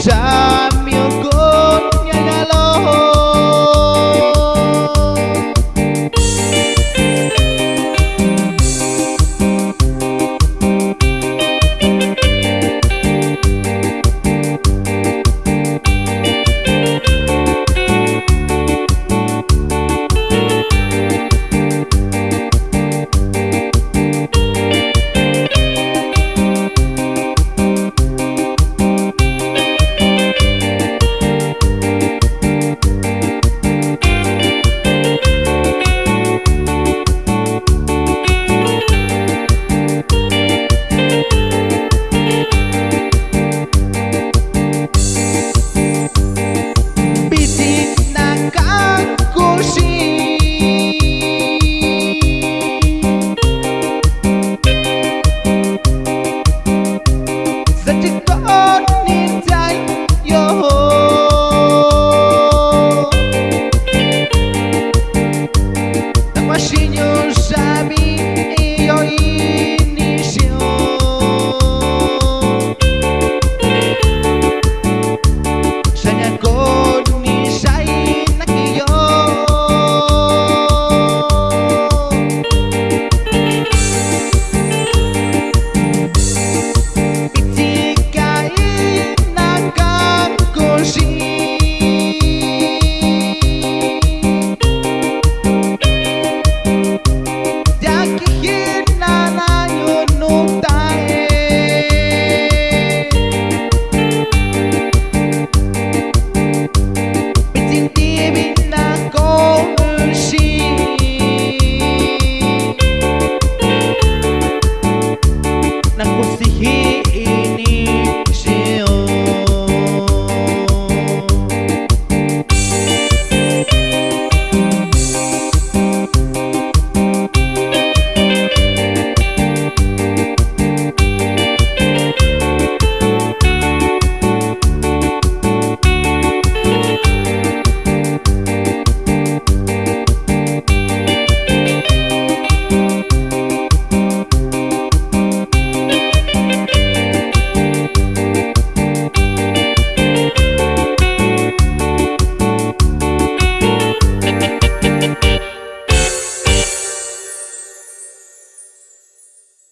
shine. Senhor